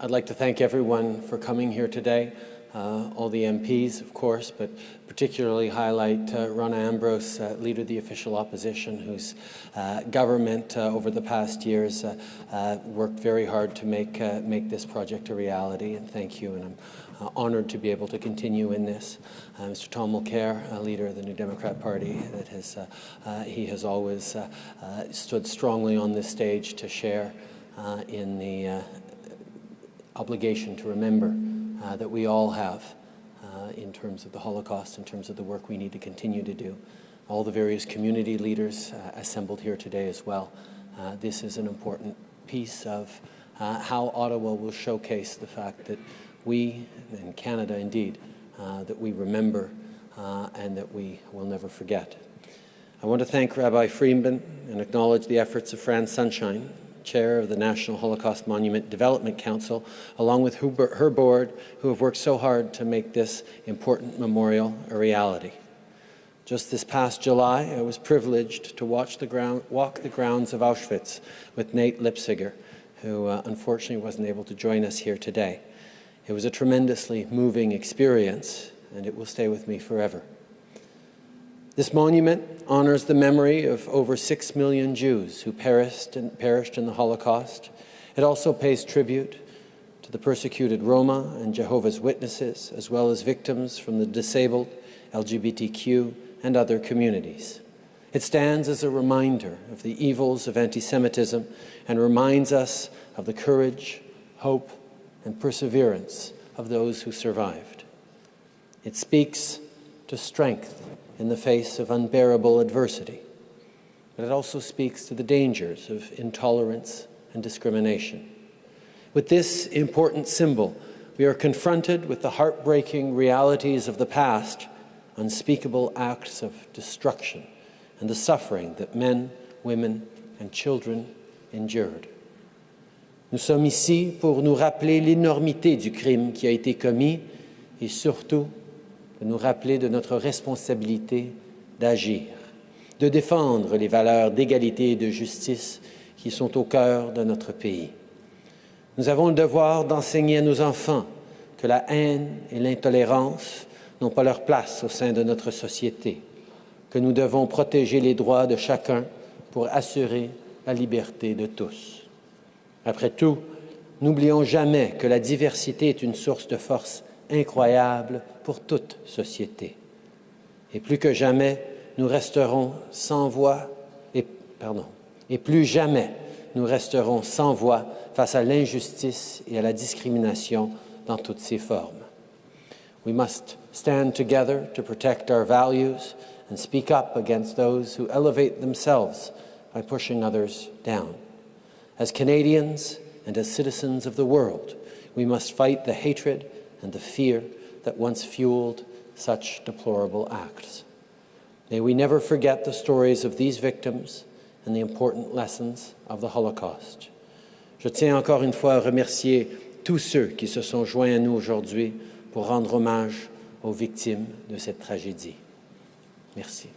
I'd like to thank everyone for coming here today, uh, all the MPs, of course, but particularly highlight uh, Rona Ambrose, uh, Leader of the Official Opposition, whose uh, government uh, over the past years uh, worked very hard to make, make this project a reality, and thank you, and I'm honoured to be able to continue in this. Mr. Tom Mulcair, Leader of the New Democrat Party, that has, he has always stood strongly on this stage to share in the obligation to remember uh, that we all have uh, in terms of the Holocaust, in terms of the work we need to continue to do. All the various community leaders uh, assembled here today as well. Uh, this is an important piece of uh, how Ottawa will showcase the fact that we, and Canada indeed, that we remember and that we will never forget. I want to thank Rabbi Friedman and acknowledge the efforts of Fran Sunshine, chair of the National Holocaust Monument Development Council, along with her board, who have worked so hard to make this important memorial a reality. Just this past July, I was privileged to watch the ground, walk the grounds of Auschwitz with Nate Leipciger, who uh, unfortunately wasn't able to join us here today. It was a tremendously moving experience, and it will stay with me forever. This monument honors the memory of over six million Jews who perished in, perished in the Holocaust. It also pays tribute to the persecuted Roma and Jehovah's Witnesses, as well as victims from the disabled, LGBTQ, and other communities. It stands as a reminder of the evils of anti-Semitism and reminds us of the courage, hope, and perseverance of those who survived. It speaks to strength in the face of unbearable adversity. But it also speaks to the dangers of intolerance and discrimination. With this important symbol, we are confronted with the heartbreaking realities of the past, unspeakable acts of destruction, and the suffering that men, women, and children endured. Nous sommes ici pour nous rappeler l'énormité du crime qui a été commis et surtout de nous rappeler de notre responsabilité d'agir, de défendre les valeurs d'égalité et de justice qui sont au cœur de notre pays. Nous avons le devoir d'enseigner à nos enfants que la haine et l'intolérance n'ont pas leur place au sein de notre société, que nous devons protéger les droits de chacun pour assurer la liberté de tous. Après tout, n'oublions jamais que la diversité est une source de force incroyable pour toute société. Et plus que jamais, nous resterons sans voix, et, pardon, et plus jamais nous resterons sans voix face à l'injustice et à la discrimination dans toutes ses formes. We must stand together to protect our values and speak up against those who elevate themselves by pushing others down. As Canadians and as citizens of the world, we must fight the hatred and the fear that once fueled such deplorable acts. May we never forget the stories of these victims and the important lessons of the Holocaust. Je tiens encore une fois à remercier tous ceux qui se sont joints à nous aujourd'hui pour rendre hommage aux victimes de cette tragédie. Merci.